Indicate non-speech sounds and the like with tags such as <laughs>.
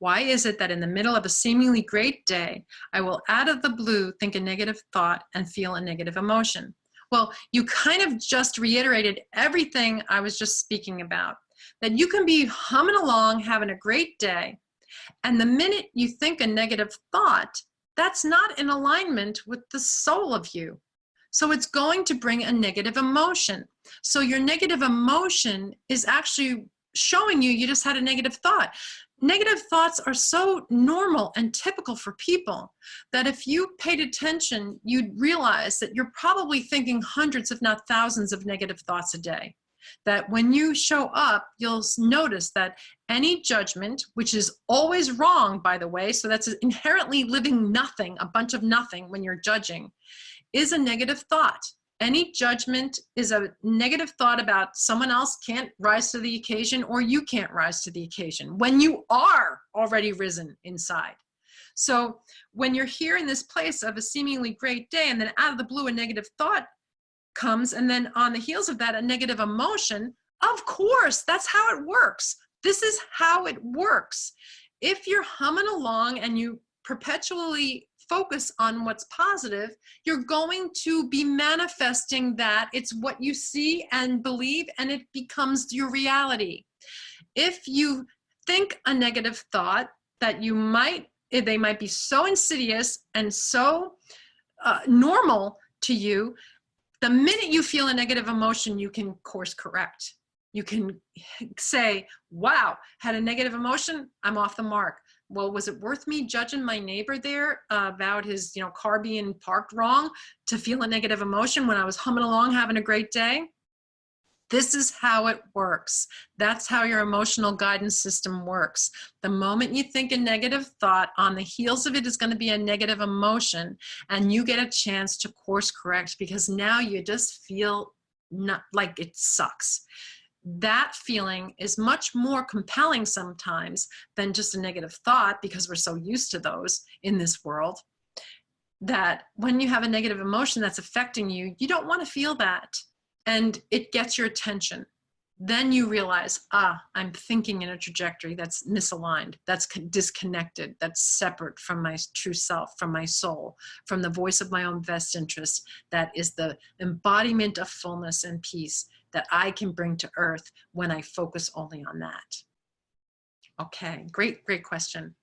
Why is it that in the middle of a seemingly great day, I will out of the blue think a negative thought and feel a negative emotion? Well, you kind of just reiterated everything I was just speaking about. That you can be humming along, having a great day, and the minute you think a negative thought, that's not in alignment with the soul of you. So it's going to bring a negative emotion. So your negative emotion is actually showing you you just had a negative thought. Negative thoughts are so normal and typical for people that if you paid attention, you'd realize that you're probably thinking hundreds, if not thousands of negative thoughts a day. That when you show up, you'll notice that any judgment, which is always wrong, by the way, so that's inherently living nothing, a bunch of nothing when you're judging, is a negative thought. Any judgment is a negative thought about someone else can't rise to the occasion or you can't rise to the occasion when you are already risen inside. So when you're here in this place of a seemingly great day and then out of the blue a negative thought comes and then on the heels of that a negative emotion, of course, that's how it works. This is how it works. If you're humming along and you perpetually focus on what's positive, you're going to be manifesting that. It's what you see and believe, and it becomes your reality. If you think a negative thought that you might, eh, they might be so insidious and so uh, normal to you, the minute you feel a negative emotion, you can course correct. You can <laughs> say, wow, had a negative emotion, I'm off the mark well, was it worth me judging my neighbor there uh, about his, you know, car being parked wrong to feel a negative emotion when I was humming along having a great day? This is how it works. That's how your emotional guidance system works. The moment you think a negative thought, on the heels of it is going to be a negative emotion, and you get a chance to course correct because now you just feel not like it sucks that feeling is much more compelling sometimes than just a negative thought because we're so used to those in this world that when you have a negative emotion that's affecting you, you don't want to feel that. And it gets your attention. Then you realize, ah, I'm thinking in a trajectory that's misaligned, that's disconnected, that's separate from my true self, from my soul, from the voice of my own best interest, that is the embodiment of fullness and peace that I can bring to earth when I focus only on that? Okay, great, great question.